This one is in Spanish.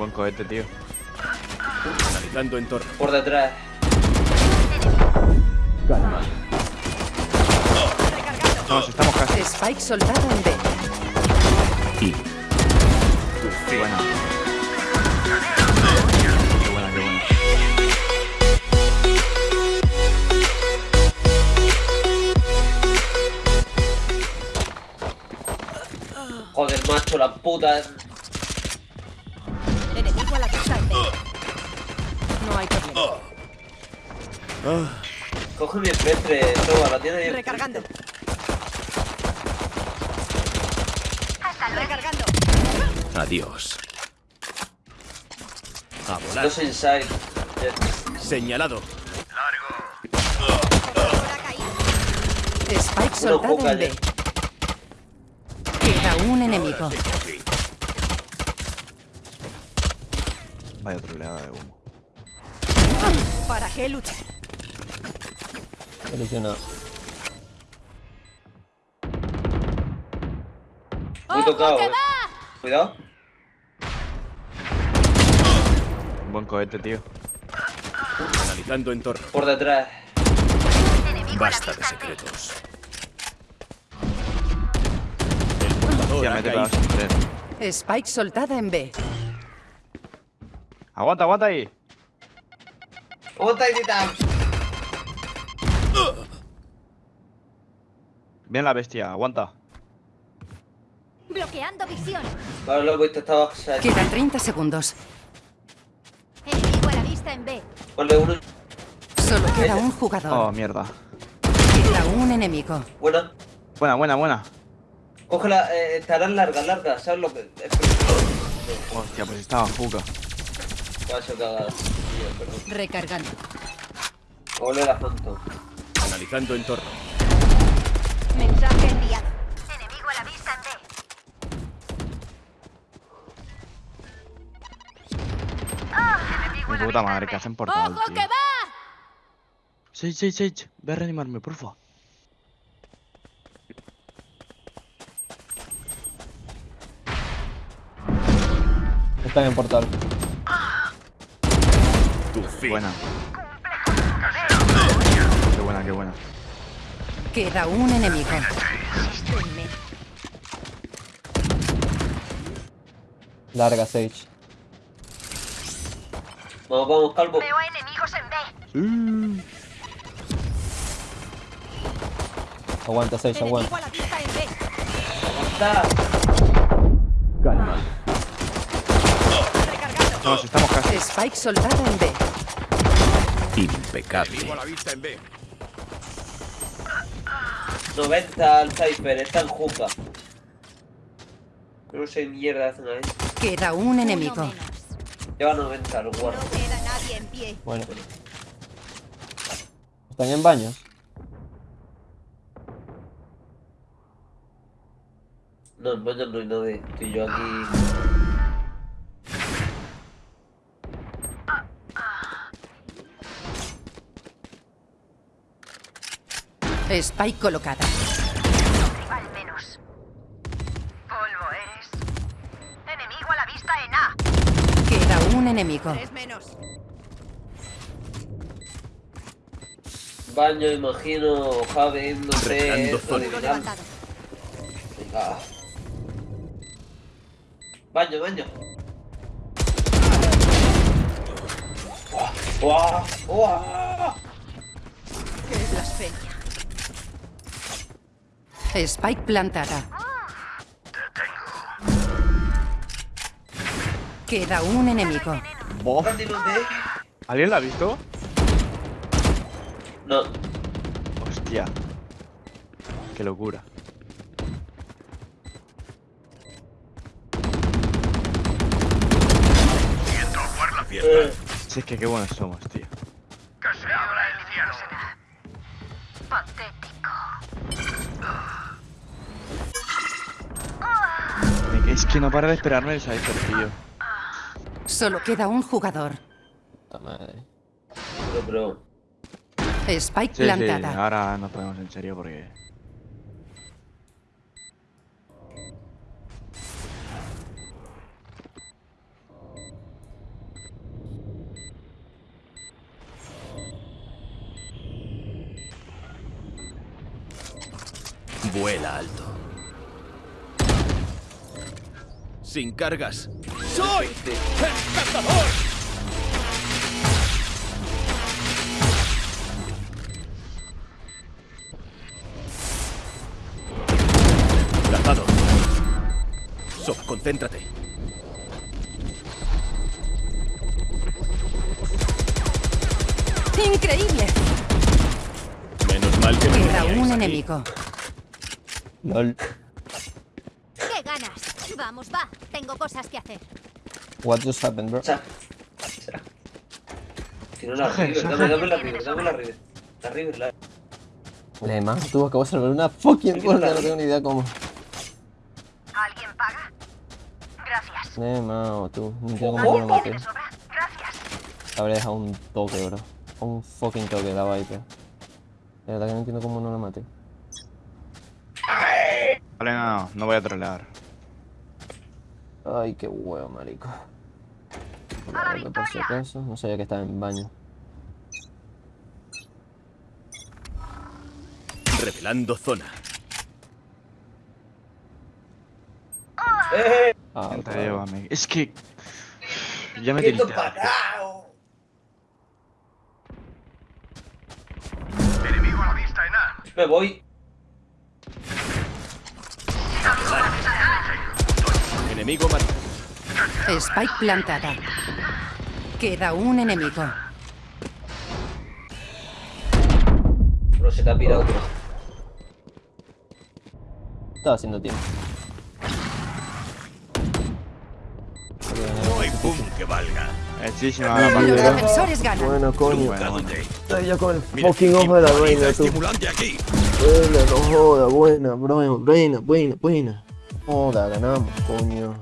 Buen cohete, tío. Analizando entorno. Por detrás. No, si estamos casi. Spike soldado en B. Y Qué buena. Qué buena, qué buena. Joder, macho, la puta. No hay problema. Coge mi MP3, toma, la tiene bien. Recargando. Recargando. adiós. A volar. Dos inside. Jet. Señalado. Spike Uno soldado poca en B. Queda un enemigo. Vaya troleada de humo. ¿Para qué luchar? Solucionado. Muy tocado, eh. Cuidado. Buen cohete, tío. Analizando entorno. Por detrás. Basta de secretos. El portador ha me. Spike soldada en B. Aguanta, aguanta ahí. ¡Otra Titán! Bien la bestia, aguanta. Bloqueando visión. Vale, lo he visto, estaba side. Quedan 30 segundos. Enemigo a la vista en B. Ponle uno. Solo queda un Oh, jugador. mierda. Queda un enemigo. Buena. Buena, buena, buena. Cógela, eh, estarán largas, largas, ¿sabes lo que? Hostia, pues estaba juca. Paso cagada. Perdón. Recargando. Ole la Phantom. Analizando entorno. Mensaje enviado. Enemigo a la vista en. Mi puta madre, que hacen portal, ¡Ojo tío. que va! Sage, Sage, Sage. Ve a reanimarme, porfa. Están en portal. Tu fin. Buena. Qué buena, qué buena. Queda un enemigo. Larga Sage. Vamos, vamos, calvo. Veo enemigos en B. Aguanta Sage, aguanta. Aguanta. Calma. Estamos casi. Spike soldado en B. Impecable. 90 al Cypher, está en juca. No sé mierda hacen ahí. Queda un enemigo. Lleva 90, lo guardo. No queda nadie en pie. Bueno. Están en baños. No, en baño no hay nadie. Estoy yo aquí. Spike colocada. Al menos. Polvo eres. Enemigo a la vista en A. Queda un enemigo. Tres menos. Baño, imagino, Javi, no sé. Esto. Venga. Baño, baño. ¡Guau! ¡Guau! Qué Spike plantada. Queda un enemigo. ¿Alguien la ha visto? No. Hostia. Qué locura. Eh, Si es que qué buenos somos, Es que no para de esperarme el Cypher, tío. Solo queda un jugador. Puta madre. Pero, bro. Spike sí, plantada. Sí, ahora nos ponemos en serio porque... Vuela alto. Sin cargas. ¡Soy el cazador! Lanzado. Sob, concéntrate. ¡Increíble! Menos mal que me Queda un aquí. enemigo. LOL. Vamos, va. Tengo cosas que hacer. What just happened, bro? Cha. Cha. Tiene una River, dame, dame la River, dame la River. La River, la... Le más, tú acabo de salvar una fucking puerta, no tengo ni idea cómo. ¿Alguien paga? Gracias. Tú, no entiendo Ojo. cómo no lo maté. Gracias. Habría dejado un toque, bro. Un fucking toque la Viper. De verdad que no entiendo cómo no lo maté. Vale, no, no, no voy a trolear. Ay, qué huevo, marico. ¡A la Vale, por si acaso, no sabía que estaba en baño. Revelando zona. ¡Eh! Ah, Te claro. llevo, amigo. Es que. Ya me ¡Quieto tiltea. parado! Me voy. Enemigo marcado. Spike plantada. Queda un enemigo. Bro, se te ha pirado. Estaba haciendo tiempo. No hay boom que valga. Muchísima partida. ganan. Bueno, coño. Bueno, bueno. Estoy yo con el fucking ojo de la reina, tú. Buena, no joda, buena, bro, buena, buena, buena. Joda, ganamos, coño.